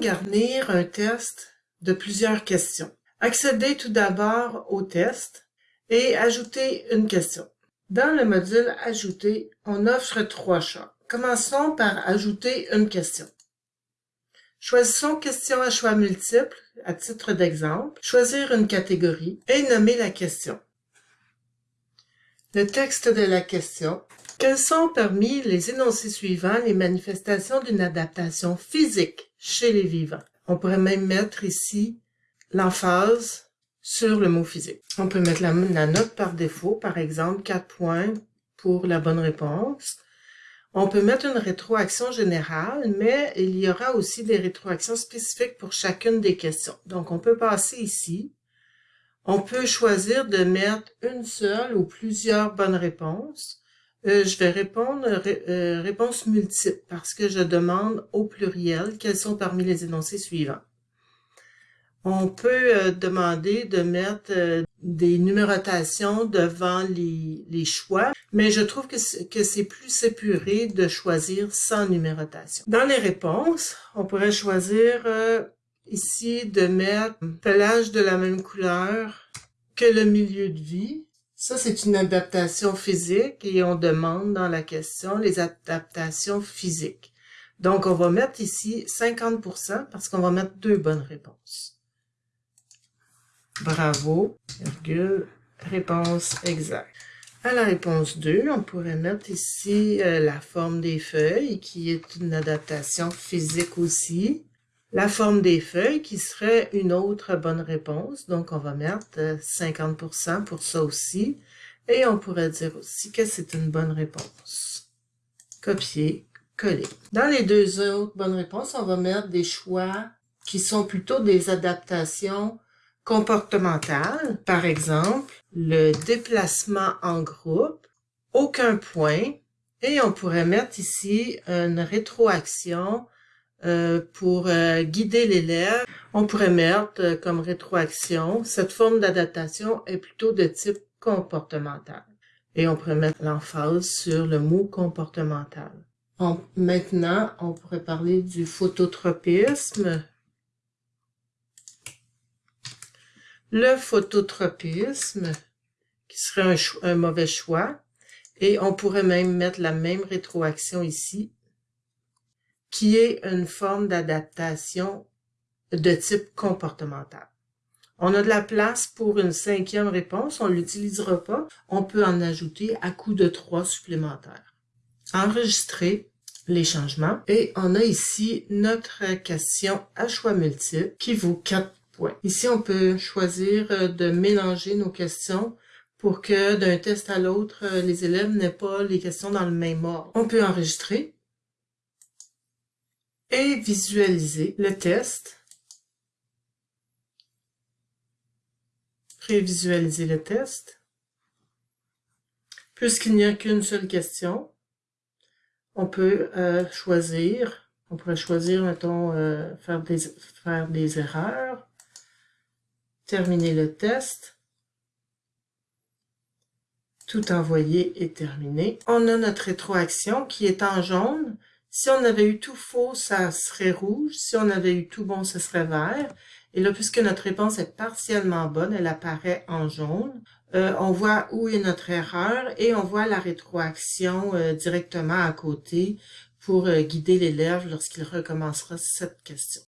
garnir un test de plusieurs questions. Accédez tout d'abord au test et ajoutez une question. Dans le module Ajouter, on offre trois choix. Commençons par ajouter une question. Choisissons question à choix multiples à titre d'exemple, choisir une catégorie et nommer la question. Le texte de la question. Quels sont parmi les énoncés suivants les manifestations d'une adaptation physique? Chez les vivants? On pourrait même mettre ici l'emphase sur le mot physique. On peut mettre la, note par défaut, par exemple 4 points pour la bonne réponse. On peut mettre une rétroaction générale, mais il y aura aussi des rétroactions spécifiques pour chacune des questions. Donc, on peut passer ici on peut choisir de mettre une seule ou plusieurs bonnes réponses. Euh, je vais répondre euh, réponse multiple parce que je demande au pluriel quels sont parmi les énoncés suivants. On peut euh, demander de mettre des numérotations devant les, les, choix, mais je trouve que c'est plus épuré de choisir sans numérotation. Dans les réponses, on pourrait choisir ici de mettre pelage de la même couleur que le milieu de vie. Ça, c'est une adaptation physique et on demande dans la question les adaptations physiques. Donc, on va mettre ici 50% parce qu'on va mettre deux bonnes réponses. Bravo, virgule, réponse exacte. À la réponse 2, on pourrait mettre ici euh, la forme des feuilles, qui est une adaptation physique aussi la forme des feuilles qui serait une autre bonne réponse. Donc, on va mettre 50% euh, pour ça aussi. Et on pourrait dire aussi que c'est une bonne réponse. Copier, coller. Dans les deux autres bonnes réponses, on va mettre des choix qui sont plutôt des adaptations comportementales. Par exemple, le déplacement en groupe, aucun point. Et on pourrait mettre ici une rétroaction euh, pour euh, guider l'élève, on pourrait mettre euh, comme rétroaction, cette forme d'adaptation est plutôt de type comportemental. Et on pourrait mettre l'emphase sur le mot comportemental. maintenant, on pourrait parler du phototropisme. Le phototropisme, qui serait un, un mauvais choix. Et on pourrait même mettre la même rétroaction ici qui est une forme d'adaptation de type comportemental. On a de la place pour une cinquième réponse, on ne l'utilisera pas. On peut en ajouter à coup de trois supplémentaires. Enregistrer les changements. Et on a ici notre question à choix multiple qui vaut 4 points. Ici, on peut choisir de mélanger nos questions pour que d'un test à l'autre, les élèves n'aient pas les questions dans le même ordre. On peut enregistrer et visualiser le test. Prévisualiser le test. Puisqu'il n'y a qu'une seule question, on peut euh, choisir, on pourrait choisir, mettons, euh, faire, des, faire des erreurs, terminer le test, tout envoyer et terminer. On a notre rétroaction qui est en jaune, si on avait eu tout faux, ça serait rouge. Si on avait eu tout bon, ce serait vert. Et là, puisque notre réponse est partiellement bonne, elle apparaît en jaune. Euh, on voit où est notre erreur et on voit la rétroaction euh, directement à côté pour euh, guider l'élève lorsqu'il recommencera cette question.